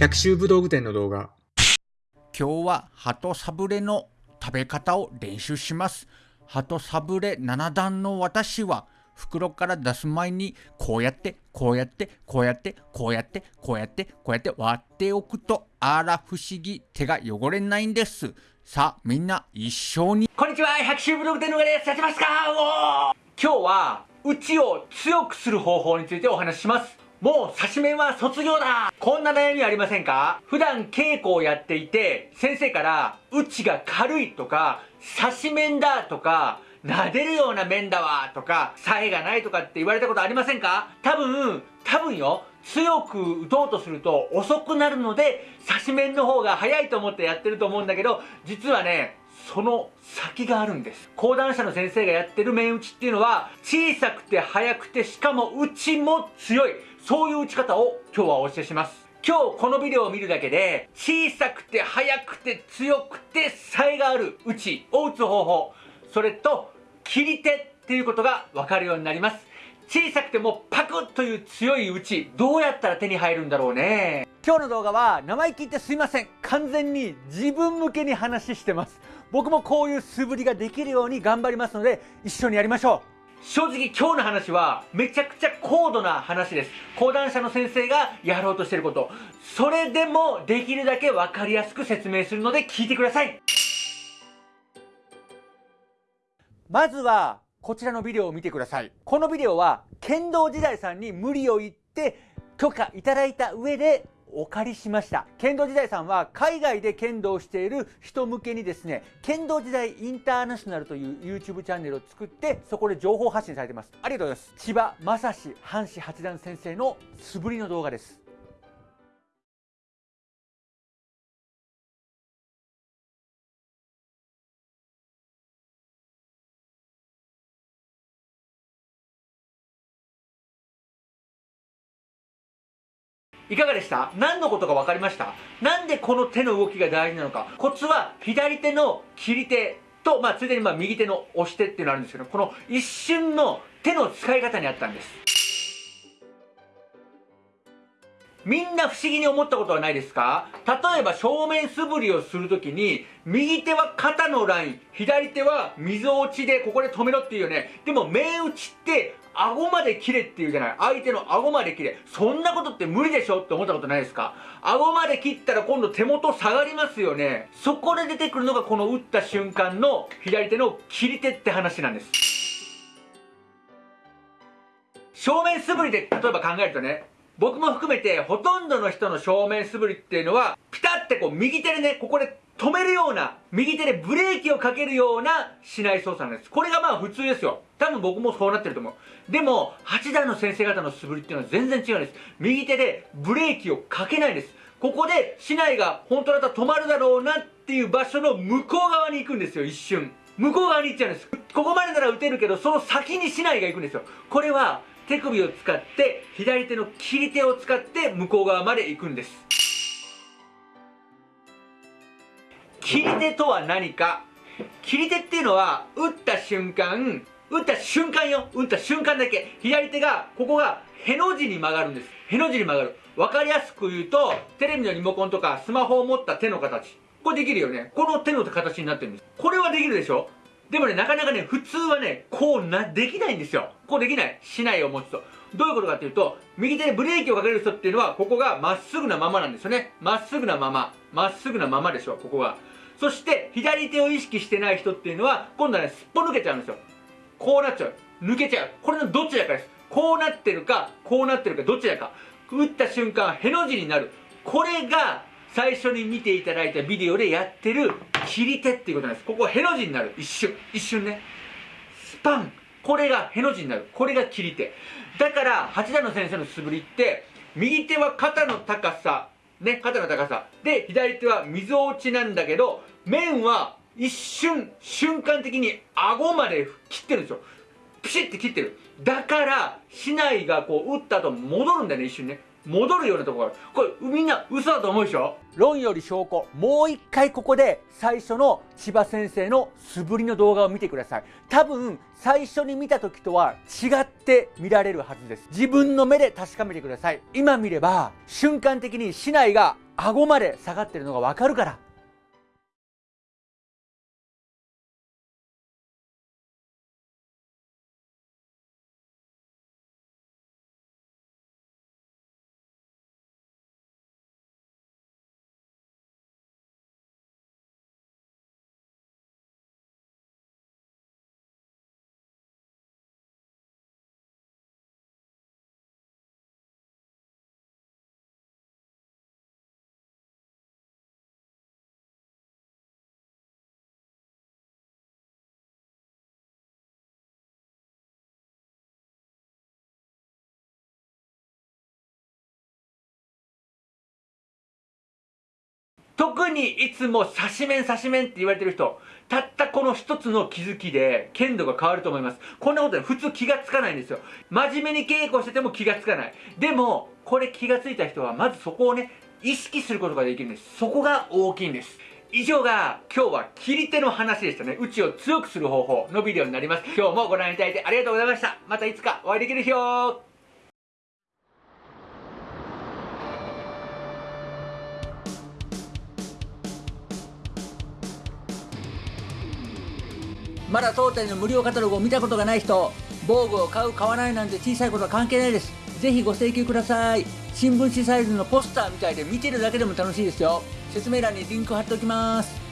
百秋武道具店の動画。今日は鳩サブレの食べ方を練習します。鳩サブレ7段の私は袋から出す前にこうやってこうやってこうやってこうやってこうやってこうやって割っておくとあら不思議手が汚れないんですさあみんな一緒にこんにちは百秋武道具店の上ですやってますかおー今日はうちを強くする方法についてお話ししますもう刺し面は卒業だ。こんな悩みありませんか？普段稽古をやっていて先生からうちが軽いとか刺し面だとか撫でるような面だわとかさえがないとかって言われたことありませんか？多分多分よ。強く打とうとすると遅くなるので刺し面の方が早いと思ってやってると思うんだけど実はねその先があるんです。講談社の先生がやってる面打ちっていうのは小さくて速くてしかも打ちも強い。そういう打ち方を今日はお教えします。今日このビデオを見るだけで小さくて速くて強くて才がある打ちを打つ方法それと切り手っていうことが分かるようになります。小さくてもパクッという強い打ちどうやったら手に入るんだろうね。今日の動画は生意気言ってすいません。完全に自分向けに話してます。僕もこういう素振りができるように頑張りますので一緒にやりましょう。正直今日の話はめちゃくちゃ高度な話です。講談社の先生がやろうとしてること。それでもできるだけ分かりやすく説明するので聞いてください。まずはこちらのビデオを見てください。このビデオは剣道時代さんに無理を言って許可いただいた上でお借りしました。剣道時代さんは海外で剣道をしている人向けにですね剣道時代インターナショナルという YouTube チャンネルを作ってそこで情報発信されてます。ありがとうございます。千葉正史阪神八段先生の素振りの動画です。いかがでした？何のことか分かりました？なんでこの手の動きが大事なのか？コツは左手の切り手と、まあ、ついでにまあ右手の押し手っていうのがあるんですけどこの一瞬の手の使い方にあったんです。みんな不思議に思ったことはないですか？例えば正面素振りをするときに右手は肩のライン左手は溝落ちでここで止めろっていうよね。でも面打ちって顎まで切れっていうじゃない。相手の顎まで切れ。そんなことって無理でしょって思ったことないですか？顎まで切ったら今度手元下がりますよね。そこで出てくるのがこの打った瞬間の左手の切り手って話なんです。正面素振りで例えば考えるとね僕も含めてほとんどの人の正面素振りっていうのはピタってこう右手でねここで止めるような右手でブレーキをかけるようなしない操作なんです。これがまあ普通ですよ。多分僕もそうなってると思う。でも8段の先生方の素振りっていうのは全然違うんです。右手でブレーキをかけないです。ここで市内が本当だったら止まるだろうなっていう場所の向こう側に行くんですよ一瞬。向こう側に行っちゃうんです。ここまでなら打てるけどその先に市内が行くんですよ。これは手首を使って左手の切り手を使って向こう側まで行くんです。切り手とは何か？切り手っていうのは打った瞬間打った瞬間よ打った瞬間だけ左手がここがへの字に曲がるんですへの字に曲がる分かりやすく言うとテレビのリモコンとかスマホを持った手の形これできるよねこの手の形になってるんですこれはできるでしょでもね、なかなかね、普通はね、こうな、できないんですよ。こうできない。しないを持つと。どういうことかっていうと、右手でブレーキをかける人っていうのは、ここがまっすぐなままなんですよね。まっすぐなまま。まっすぐなままでしょ、ここが。そして、左手を意識してない人っていうのは、今度はね、すっぽ抜けちゃうんですよ。こうなっちゃう。抜けちゃう。これのどちだかです。こうなってるか、こうなってるか、どちだか。打った瞬間、への字になる。これが、最初に見ていただいたビデオでやってる切り手っていうことなんです。ここへの字になる。一瞬。一瞬ね。スパン。これがへの字になる。これが切り手。だから、八田の先生の素振りって、右手は肩の高さ、ね、肩の高さ。で、左手は溝落ちなんだけど、面は一瞬、瞬間的に顎まで切ってるんですよ。ピシッて切ってる。だから、竹刀がこう打った後戻るんだよね、一瞬ね。戻るようなところがこれみんな嘘だと思うでしょ？論より証拠。もう一回ここで最初の千葉先生の素振りの動画を見てください。多分最初に見た時とは違って見られるはずです。自分の目で確かめてください。今見れば瞬間的に市内が顎まで下がってるのがわかるから。特にいつも刺し面刺し面って言われてる人たったこの一つの気づきで剣度が変わると思いますこんなことで普通気がつかないんですよ真面目に稽古してても気がつかないでもこれ気がついた人はまずそこをね意識することができるんですそこが大きいんです以上が今日は切り手の話でしたね。うちを強くする方法のビデオになります。今日もご覧いただいてありがとうございました。またいつかお会いできる日をまだ当店の無料カタログを見たことがない人防具を買う買わないなんて小さいことは関係ないです。ぜひご請求ください。新聞紙サイズのポスターみたいで見てるだけでも楽しいですよ。説明欄にリンク貼っておきます。